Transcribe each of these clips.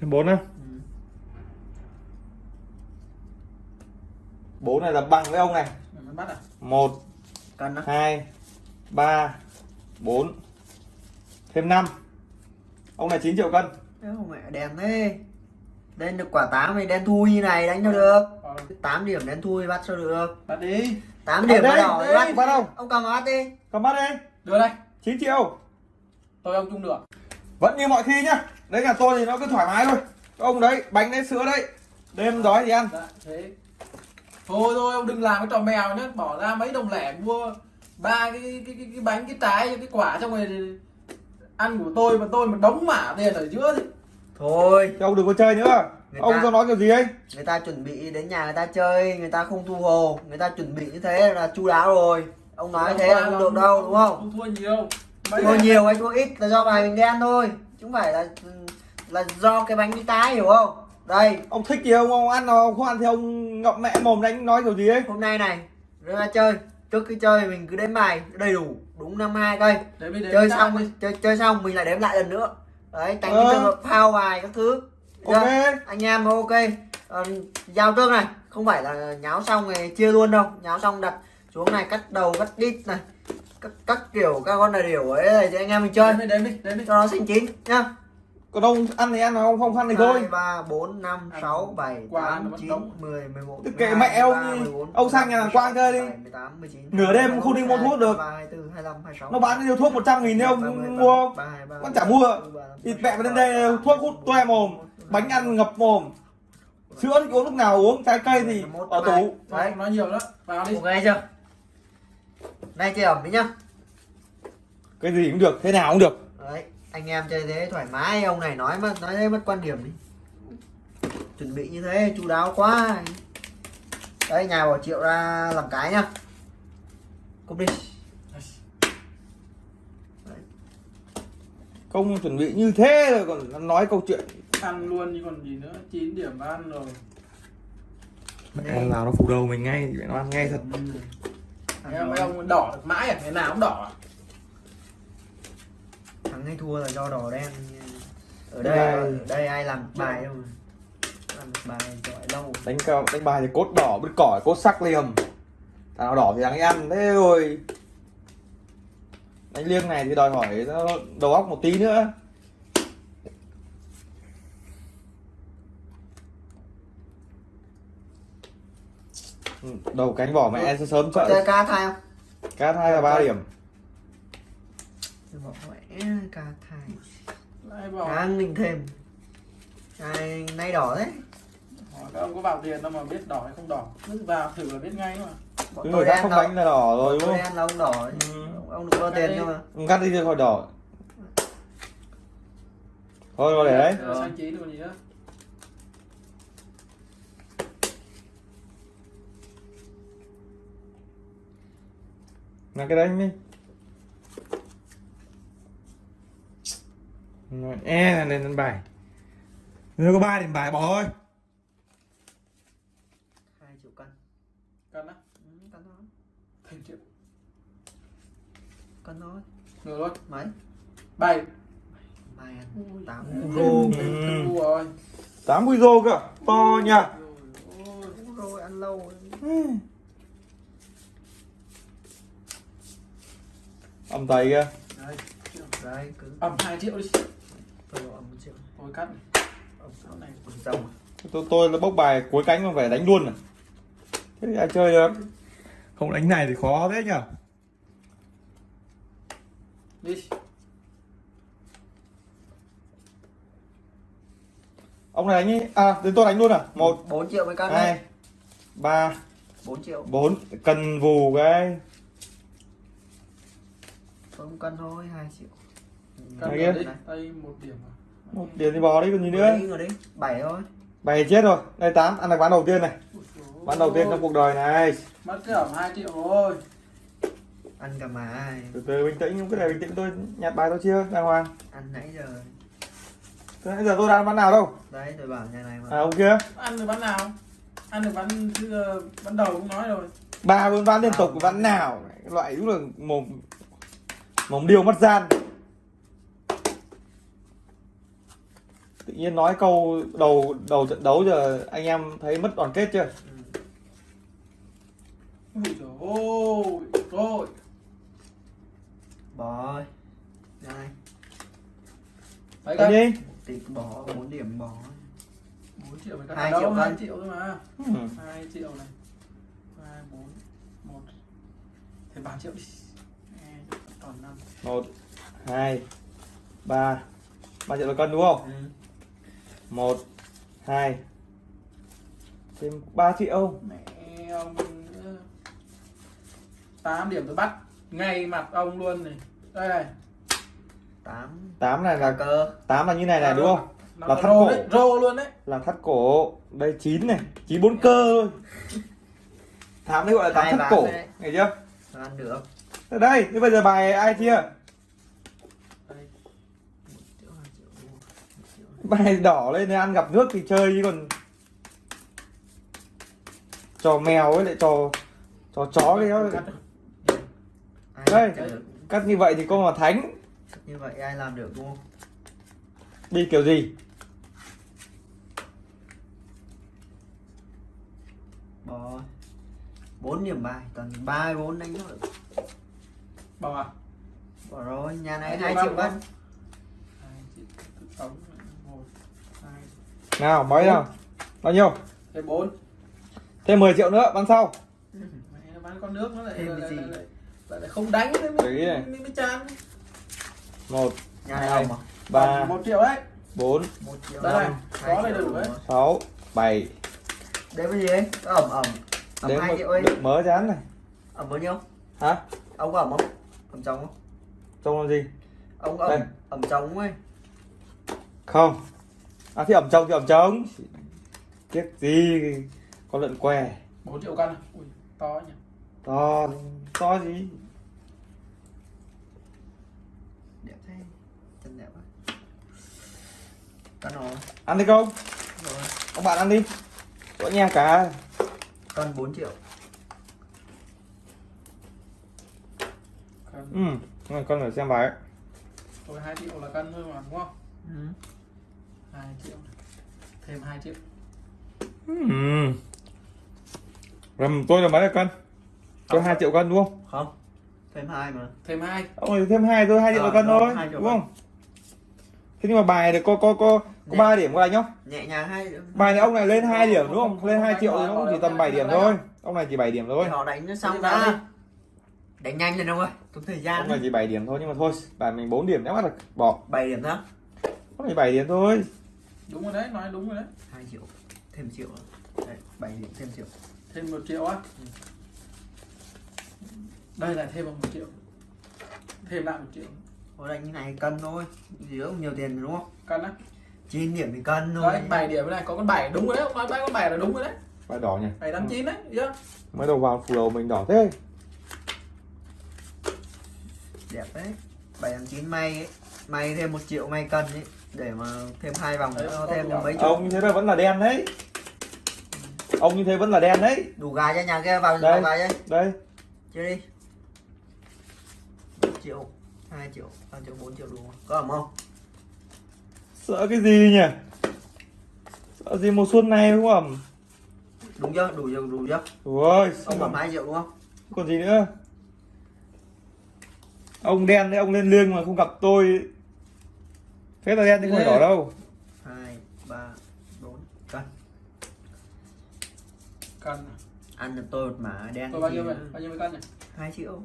thêm bốn á? Ừ. bốn này là bằng với ông này. Bắt à? một hai ba bốn thêm 5 ông này 9 triệu cân. Mẹ đèn thế. Lên được quả 8 thì đen thui như này đánh cho được. Ờ, 8 điểm đen thui bắt sao được. Bắt đi. 8 điểm đỏ đây, bắt bắt đâu? Ông cầm bắt đi. Cầm bắt đi. Đưa đây. 9 triệu. Tôi ông chung được vẫn như mọi khi nhá. Đấy nhà tôi thì nó cứ thoải mái thôi. Ông đấy bánh đấy sữa đấy. Đêm đói thì ăn. Dạ thế. Thôi thôi ông đừng làm cái trò mèo nhá. Bỏ ra mấy đồng lẻ mua ba cái cái, cái, cái bánh cái trái cái quả trong này thì ăn của tôi mà tôi mà đóng mả tiền ở giữa thì Thôi. Ông đừng có chơi nữa. Người ông ta- cho nói kiểu gì ấy? Người ta chuẩn bị đến nhà người ta chơi Người ta không thu hồ. Người ta chuẩn bị như thế là chu đáo rồi. Ông nói thế là không được đâu đúng không? Không thua nhiều Này- nhiều hay thua ít là do bài mình đen thôi. Chứ không phải là là do cái bánh đi tái hiểu không? Đây. Ông thích gì ông ông ăn nào không ăn thì ông ngậm mẹ mồm đánh nói kiểu gì ấy. Hôm nay này ra chơi. Trước khi chơi mình cứ đếm bài đầy đủ đúng năm hai cây. Chơi xong đi. chơi chơi xong mình lại đếm lại lần nữa. Đấy tránh Ờ. cái trường hợp phao bài các thứ. Được ok. anh em ok. Ờ, giao trước này. Không phải là nháo xong rồi chia luôn đâu. Nháo xong đặt xuống này cắt đầu cắt đít này cắt, cắt kiểu các con là điều ấy này cho anh em mình chơi đi đếm đi cho nó xanh chín nhá còn ông ăn thì ăn nào ông không ăn thì thôi ba bốn năm sáu bảy tám chín mười mười một kệ mẹ ông. Ông sang nhà hàng Quang chơi đi. Nửa đêm không đi mua thuốc được. nó bán nhiều thuốc 100 nghìn nếu ông mua không Con chả mua. thịt mẹ mà đến đây thuốc hút toe mồm bánh ăn ngập mồm sữa thì uống lúc nào uống trái cây thì ở tủ Đấy. Đấy. nói nhiều đó vào đi ok chưa nay chơi ẩm đi nhá. Cái gì cũng được thế nào cũng được. Đấy anh em chơi thế thoải mái ông này nói mà nói thế mất quan điểm đi. Chuẩn bị như thế chu đáo quá. Đấy nhà bảo triệu ra làm cái nhá. Cúp đi. Không chuẩn bị như thế rồi còn nói câu chuyện. Ăn luôn chứ còn gì nữa 9 điểm ăn rồi. Mẹ nào nó phủ đầu mình ngay thì nó ăn ngay thật em mấy ông đỏ được mãi à? Ngày nào cũng đỏ à? thắng hay thua là do đỏ đen. Ở Đây. đây ở đây ai làm bài đâu làm bài giỏi lâu. Đánh cao đánh bài thì cốt đỏ bứt cỏi cốt sắc liềm thằng nào đỏ thì thằng ấy ăn. Thế rồi đánh liêng này thì đòi hỏi nó đầu óc một tí nữa đầu cánh vỏ mẹ sẽ sớm chơi sợ ca thai không? Cát hai là ba điểm. Bỏ mẹ ca thai. Kháng mình thêm Này, nay đỏ đấy. Hỏi các ông có vào tiền đâu mà biết đỏ hay không đỏ. Cứ vào thử là biết ngay mà. Bọn tôi người khác đen không đánh là đỏ rồi đúng tôi không? đen là ông đỏ. Ừ. ông, đừng có tiền cơ mà cắt đi cho khỏi đỏ. Thôi để đấy. Được. xanh chín rồi còn gì nữa là cái đấy mi Rồi, e là lên đánh bài nếu có ba điểm bài bỏ thôi. Hai triệu cân. Cân á? Ừ, cân thôi. Thành triệu. Cân thôi. Được luôn mấy? Bảy. Bài tám. Rô ngu rồi. Tám mươi rô cơ. To nha. Ôi, rồi ăn lâu âm tay kia Đây, đấy ẩm 2 triệu đi. Tôi bảo một triệu. Thôi cắt. Này. Chỗ này rồng tôi tôi là bốc bài cuối cánh mà phải đánh luôn à thế thì ai chơi được? Không đánh này thì khó thế nhở? Đi. Ông này đánh đi à đến tôi đánh luôn à? Một. Bốn triệu mấy cân đấy. Hai ba. Bốn triệu. Bốn. Cần vù cái không cân thôi hai triệu. Cân kia. đây một điểm à? Một điểm thì bò đi còn gì nữa? bảy thôi. Bài chết rồi. Đây tám. Ăn được ván đầu tiên này. Ván đầu tiên trong cuộc đời này. Mất ẩm 2 triệu rồi. Ăn cả mà từ từ bình tĩnh cái này bình tĩnh tôi nhặt bài tôi chưa đàng hoàng? Ăn nãy giờ. Từ nãy giờ tôi đang ván nào đâu? Đấy tôi bảo nhà này mà. À ông kia ăn được bán nào? Ăn được bán bán đầu cũng nói rồi. Ba bốn ván liên tục ván. nào? Cái loại đúng là mồm mồm điêu mất gian tự nhiên nói câu đầu đầu trận đấu giờ anh em thấy mất đoàn kết chưa. Ui trời ơi, rồi. bỏ ơi Đấy cân. đi tí bỏ 4 điểm bỏ 4 triệu phải cân. Đâu, triệu 2 cân. triệu thôi mà. ừ. 2 triệu này. 2 4 1 Thêm 3 triệu đi. Ê, Còn 5. một hai ba ba triệu là cân đúng không ừ. một hai thêm 3 triệu Mẹ ông. 8 điểm tôi bắt ngay mặt ông luôn này. Đây này. 8 8 này là cơ 8 là như này này đúng không Nó Là là thắt rô cổ. đấy, rô luôn đấy. là thắt cổ đây 9 này 9 bốn cơ thôi thám đấy gọi là tám thắt cổ nghe chưa ăn được đây thế bây giờ bài ai chia? Bài đỏ lên để ăn gặp nước thì chơi chứ còn trò mèo ấy lại trò trò chó cái đó Đây. cắt như vậy thì con mà thánh. Như vậy ai làm được không? Đi kiểu gì? 4 điểm bài toàn 3 4 đánh thôi Bỏ à? bỏ rồi nhà này Hai 2 triệu Hai một hai. Nào mấy nào? Bao nhiêu? Thêm bốn. Thêm 10 triệu nữa bán sau. Mẹ nó bán con nước nó lại Thêm lại, gì? lại, lại, lại không đánh nữa Đấy mới, này. mới, mới chán một nhà Hai. à? ba một triệu đấy. bốn 1 triệu Đây này, năm, có hai triệu đủ đấy. sáu bảy. Đấy cái gì ấy? Có ẩm ẩm. Ẩm đến 2 một triệu ấy. mớ chán này. Ẩm bao nhiêu? Hả? Ông có ẩm không ẩm trống không? Trông là gì? Ông Đây. ẩm ẩm trống ấy. Không. À thì ẩm trông thì ẩm trông tiếc gì con lợn què. Bốn triệu cân à? ui to nhỉ. To to gì? Đẹp thế. Chân đẹp quá. Cân rồi ăn đi không? Rồi. Các bạn ăn đi. Có anh em cả. Cân 4 triệu cân ừ rồi, con phải xem bài tôi hai triệu là cân thôi mà đúng không? Ừ. hai triệu. Thêm hai triệu. Ừ. Rầm tôi là mấy là cân tôi hai triệu cân đúng không? Không. Thêm hai mà. Thêm hai. Ông ấy thêm hai tôi hai triệu Ờ, cân thôi hai đúng cân. không? Thế nhưng mà bài này có có có có ba điểm có đánh không nhẹ nhàng hai bài này ông này lên 2 điểm đúng Không, lên 2 đánh triệu thì nó cũng chỉ tầm không 7 đánh điểm thôi. ông này chỉ 7 điểm thôi. Thì họ đánh nó xong ra đánh nhanh lên ông ơi tốn thời gian ông này chỉ 7 điểm thôi nhưng mà thôi bài mình 4 điểm nhắm mắt được bỏ. 7 điểm đó ông này 7 điểm thôi. Đúng rồi đấy nói đúng rồi đấy. 2 triệu thêm triệu. Đấy 7 điểm thêm triệu. Thêm một triệu á? Đây là thêm một triệu. Thêm lại một triệu. Thôi đánh như này cân thôi. Gì cũng nhiều tiền đúng không? Cân á? 9 điểm thì cân thôi. Đấy bảy điểm này có con bảy đúng rồi đấy. Nói con bảy là đúng rồi đấy. Bài đỏ nhỉ? Bảy tám chín đấy chưa mới đầu vào đầu mình đỏ thế Đẹp đấy 7 tháng 9 may ấy May thêm 1 triệu may cân ấy Để mà thêm hai vòng nữa thêm mấy chục ông như thế là vẫn là đen đấy ông như thế vẫn là đen đấy Đủ gà cho nhà kia vào Đây. vào gà đây đây Chơi đi 1 triệu 2 triệu 3 triệu 4 triệu đủ không? Có ẩm không? sợ cái gì nhỉ sợ gì mùa xuân này đúng không Đúng chưa? Đủ chưa? Đủ chưa? ôi Ông ẩm 2 triệu đúng không? còn gì nữa ông đen đấy ông lên lương mà không gặp tôi. Phép là đen chứ không phải đỏ đâu. 2 3 4 cân. Cân à? Ăn được tôi một mã đen tôi bao nhiêu thì vậy? Bao nhiêu cân này 2 triệu.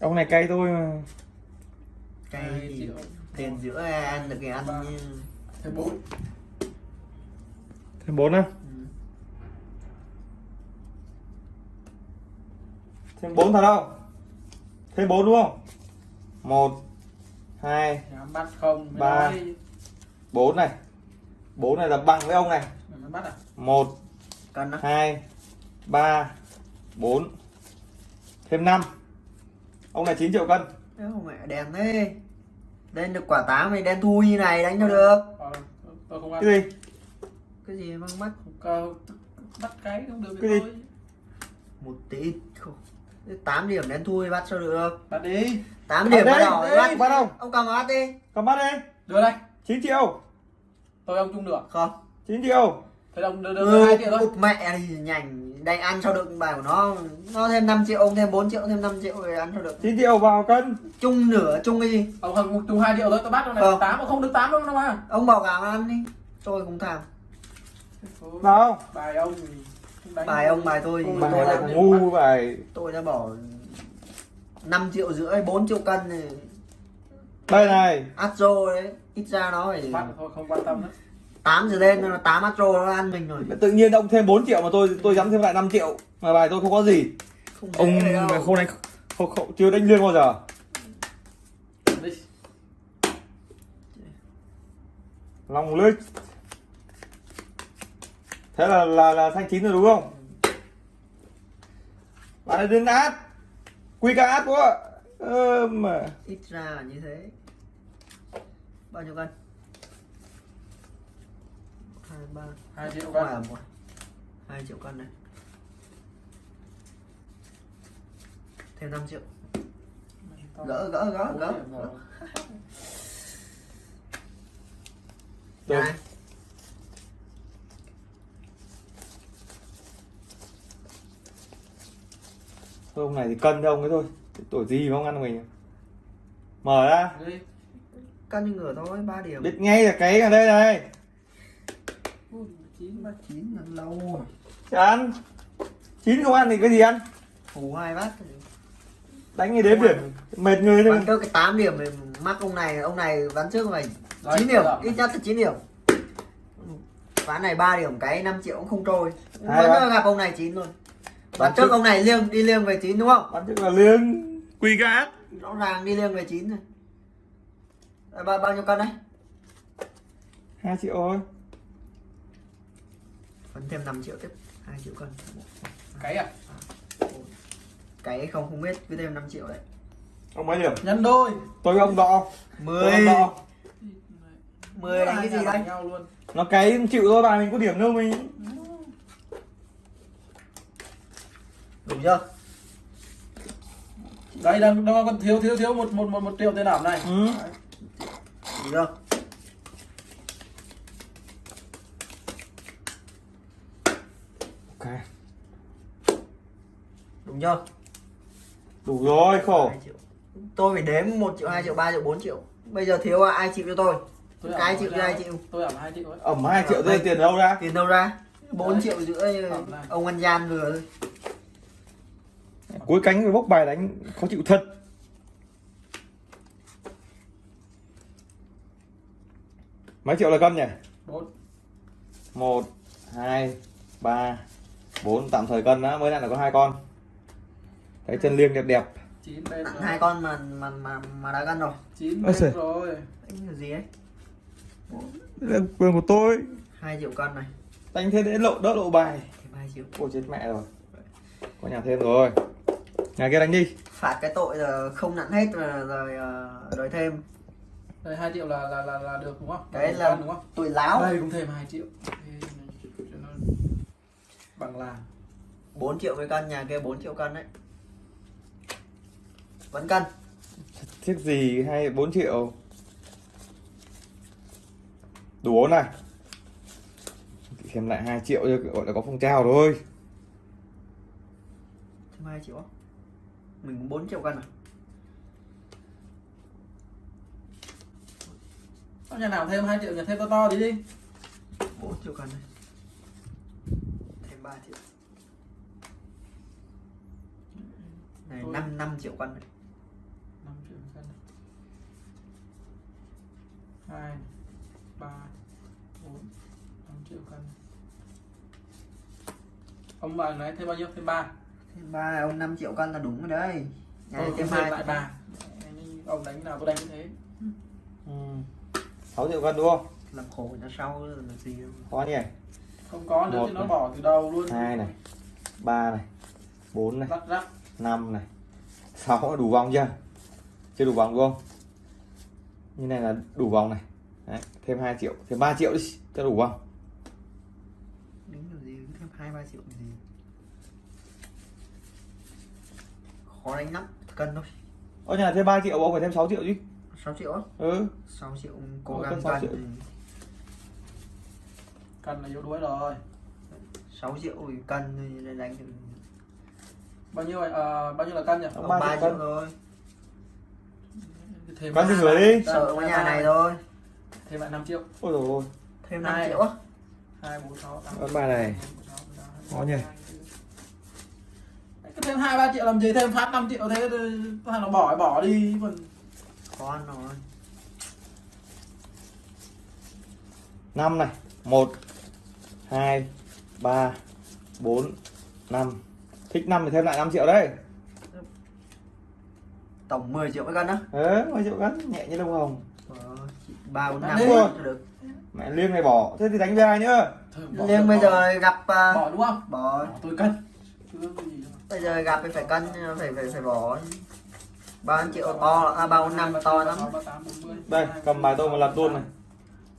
Ông này cay tôi mà. Hai thì tiền giữa ăn được cái ăn Ba. như thêm bốn. Thêm bốn á? Ừ. thêm bốn thật không thêm bốn đúng không? Một hai bắt không mới Ba. bốn này. Bốn này là bằng với ông này. À? Một đó hai ba bốn. Thêm năm. Ông này 9 triệu cân. Mẹ đen thế. Lên được quả tám thì đen thui như này đánh cho được. Ờ, tôi không ăn. Cái gì? Cái gì mang mắt? Cơ, bắt cái không được Cái gì? thôi. Một tí không 8 điểm đen thui bắt sao được. Bắt đi. 8 điểm bắt đây, đây, bắt. bắt đâu? Ông cầm bắt đi. Cầm bắt đi. Đưa đây. 9 triệu. Tôi ông chung được. Không. 9 triệu. Thế ông đưa đưa hai triệu thôi. Cục mẹ thì nhành đánh ăn sao được bài của nó nó thêm 5 triệu ông thêm 4 triệu thêm 5 triệu rồi ăn sao được. 9 triệu vào cân. Chung nửa chung cái gì? Ông không chung hai triệu thôi tôi bắt trong này. Không. tám không được tám đâu đâu mà. Ông bảo gạo ăn đi. Tôi cũng tham. Nào. Bài ông. thì không đánh bài ông bài tôi Không bài tôi này đã, ngu bài. Tôi đã bỏ 5 triệu rưỡi 4 triệu cân thì đây này. Astro đấy ít ra nó phải bắt thôi không quan tâm nữa. 8 giờ lên nó 8 Astro nó ăn mình rồi. Tự nhiên ông thêm 4 triệu mà tôi tôi dám thêm lại 5 triệu mà bài tôi không có gì. Không ông không đánh không, không chưa đánh liên bao giờ. Đi. Lòng lưới thế là là là thanh chín rồi đúng không? Bạn ấy đến át quy ca át quá. Ơ mà. Ít ra là như thế. Bao nhiêu cân? Hai ba. Hai triệu cân. Phải là một. Hai triệu cân này. Thêm 5 triệu. Gỡ gỡ gỡ gỡ. Gỡ. Thôi ông này thì cân cho ông ấy thôi. Tuổi gì mà ông ăn mình? Mở ra. Cân như ngửa thôi 3 điểm. Biết ngay là cái ở đây này. Ui, chín mà chín là lâu rồi. Chả ăn. Chín không ăn thì cái gì ăn? Hù hai bát đánh như đếm điểm. Mệt người thôi bắn cái 8 điểm thì mắc ông này ông này ván trước mày Đấy, 9 điểm ít nhất là 9 điểm. Ván này 3 điểm cái 5 triệu cũng không trôi. Vẫn gặp ông này 9 luôn Ván trước ông này liêng đi liêng về 9 đúng không? Bắn trước là liêng. Quy át rõ ràng đi liêng về 9 rồi. À, bao, bao nhiêu cân đấy? Hai triệu thôi. Vẫn thêm 5 triệu tiếp. 2 triệu cân. Cái à? Cái không không biết. Cứ thêm 5 triệu đấy. Ông mấy điểm. Nhân đôi. Tôi ông đo 10 tôi ông đo 10 đánh cái gì đây đánh nhau luôn. Nó cái chịu thôi bà mình có điểm đâu mình chưa đây đang đang còn thiếu thiếu thiếu một một một một triệu tiền ảo này. Ừ. đủ chưa ok. Đúng chưa? Đủ rồi khổ. 2 triệu. Tôi phải đếm 1 triệu 2 triệu 3 triệu 4 triệu. Bây giờ thiếu ai chịu cho tôi? Tôi cái chịu ai chịu? Tôi ảo hai triệu ẩm hai triệu rơi tiền đâu ra? Tiền đâu ra? 4 Đấy. triệu rưỡi ông ăn gian vừa thôi cuối cánh với bốc bài đánh khó chịu thật. Mấy triệu là cân nhỉ? Bốn. Một hai ba bốn. Tạm thời cân đã mới lại là có hai con. Cái chân liêng đẹp đẹp. Chín bên nặng rồi. hai con mà mà mà mà đã gân rồi. Chín bên rồi. Là gì ấy quyền của tôi. 2 triệu cân này. Đánh thế để lộ đỡ lộ bài. 2 triệu. Ôi chết mẹ rồi. Có nhà thêm rồi nhà kia đánh đi. Phạt cái tội là không nặng hết rồi rồi ờ, rồi thêm. Đây hai triệu là là là, là được đúng không? Đấy là đúng không? tội láo. Đây cũng thêm hai triệu. Thế cho nó bằng làng 4 triệu với cân nhà kia 4 triệu cân đấy. Vẫn cân thiết gì hay 4 triệu? Đủ bốn này. Thêm lại 2 triệu cho gọi là có phong trào thôi. Thêm 2 triệu? Mình cũng 4 triệu cân à? Có nhà nào thêm hai triệu nhà thêm to to đi đi. 4 triệu cân này thêm 3 triệu. Này Thôi. 5 5 triệu cân này. 5 triệu cân hai ba bốn năm triệu cân ông bạn nói thêm bao nhiêu? Thêm ba thêm 3 ông 5 triệu cân là đúng rồi đấy. Nhà này Tôi hai lại ba. Ông đánh nào tôi đánh như thế. Ừ. 6 triệu cân đúng không? Làm khổ người ta sau là gì đâu. Khó nhỉ? Không có nữa thì nó này. bỏ từ đầu luôn. Hai này ba này bốn này rắc rắc. năm này. Sáu là đủ vòng chưa? Chưa đủ vòng đúng không? Như này là đủ vòng này. Đấy, thêm 2 triệu. Thêm 3 triệu đi cho đủ vòng. Đính làm gì? Thêm 2 3 triệu gì khó đánh lắm cân thôi ở nhà thêm 3 triệu ông phải thêm 6 triệu chứ 6 triệu á ừ 6 triệu cố Ờ, gắng cân sáu cân triệu. cần là yếu đuối rồi 6 triệu thì cân thì đánh thì bao nhiêu vậy Ờ, bao nhiêu là cân nhỉ Ông ba ba triệu triệu thôi thêm Cân thì gửi đi. sợ cái nhà này thôi thêm lại 5 triệu ôi rồi thêm 5 Hai. triệu á hai bốn sáu tám Con bài này. Khó nhỉ? Cái thêm hai ba triệu làm gì thêm phát 5 triệu thế thằng nó bỏ bỏ đi còn khó ăn rồi. Năm này một hai ba bốn năm. Thích năm thì thêm lại 5 triệu đấy. Tổng 10 triệu cái cân á. Ờ 10 triệu cân nhẹ như lông hồng. Ba bốn năm được. Mẹ liêng này bỏ? Thế thì đánh với ai nữa bỏ, bây bỏ. giờ gặp à, bỏ đúng không? bỏ. Bỏ tôi cân Bây giờ gặp thì phải cân phải phải phải bỏ. Ba triệu? To à ba bốn năm to lắm. Đây cầm bài tôi mà lật luôn này.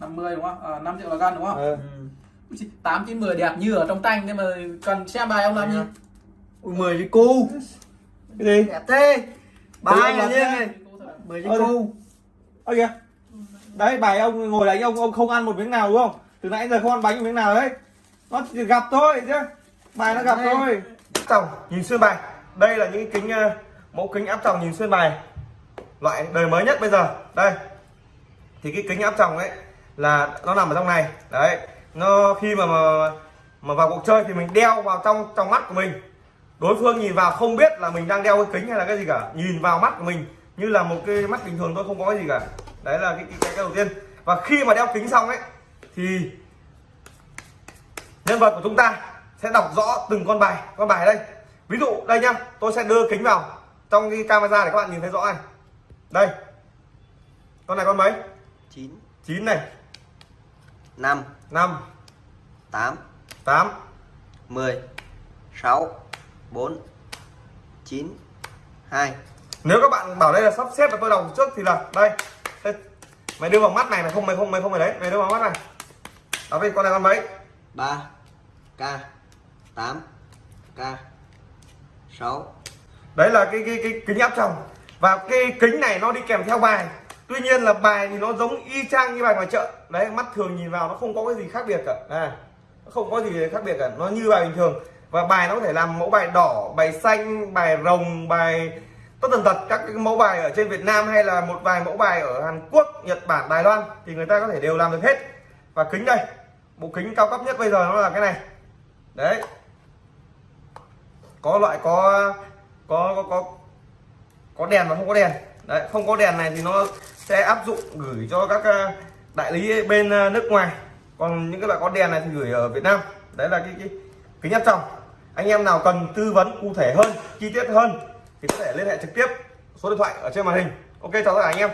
50 đúng không? À, 5 triệu là cân đúng không? ờ ừ. 8 9 10 đẹp như ở trong tranh nhưng mà cần xem bài ông làm gì? ui mười cái cu. Cái gì? Đẹp thế. Bài là riêng này. Mười cái Ơ, cu. ơ kìa. Đấy bài ông ngồi đánh ông ông không ăn một miếng nào đúng không? Từ nãy giờ không ăn bánh một miếng nào đấy. Nó chỉ gặp thôi chứ. Bài nó gặp thôi tròng nhìn xuyên bài. Đây là những kính ờ, mẫu kính áp tròng nhìn xuyên bài. Loại đời mới nhất bây giờ. Đây. Thì cái kính áp tròng ấy là nó nằm ở trong này. Đấy. Nó khi mà mà, mà vào cuộc chơi thì mình đeo vào trong trong mắt của mình. Đối phương nhìn vào không biết là mình đang đeo cái kính hay là cái gì cả. Nhìn vào mắt của mình như là một cái mắt bình thường thôi không có cái gì cả. Đấy là cái cái, cái, cái đầu tiên. Và khi mà đeo kính xong ấy thì nhân vật của chúng ta sẽ đọc rõ từng con bài. Con bài đây. Ví dụ đây nhá tôi sẽ đưa kính vào trong cái camera để các bạn nhìn thấy rõ này. Đây. Con này con mấy? 9 9 này. 5 5 8 8 10 6 4 9 2 nếu các bạn bảo đây là sắp xếp và tôi đọc trước thì là đây. Mày đưa vào mắt này mày không mày không mày không phải đấy. Mày đưa vào mắt này. Đọc đi con này con mấy? 3 K 8 K 6 đấy là cái cái cái kính áp tròng. Và cái kính này nó đi kèm theo bài. Tuy nhiên là bài thì nó giống y chang như bài ngoài chợ. Đấy mắt thường nhìn vào nó không có cái gì khác biệt cả. À, nó không có gì khác biệt cả. Nó như bài bình thường. Và bài nó có thể làm mẫu bài đỏ bài xanh bài rồng bài tất tần tật. Các cái mẫu bài ở trên Việt Nam hay là một vài mẫu bài ở Hàn Quốc Nhật Bản Đài Loan thì người ta có thể đều làm được hết. Và kính đây bộ kính cao cấp nhất bây giờ nó là cái này. Đấy có loại, có có có có có đèn và không có đèn. Đấy, không có đèn này thì nó sẽ áp dụng gửi cho các ờ, đại lý bên ờ, nước ngoài. Còn những cái loại có đèn này thì gửi ở Việt Nam. Đấy là cái cái kính áp tròng anh em nào cần tư vấn cụ thể hơn, chi tiết hơn thì có thể liên hệ trực tiếp số điện thoại ở trên màn hình. Ok, chào tất cả anh em.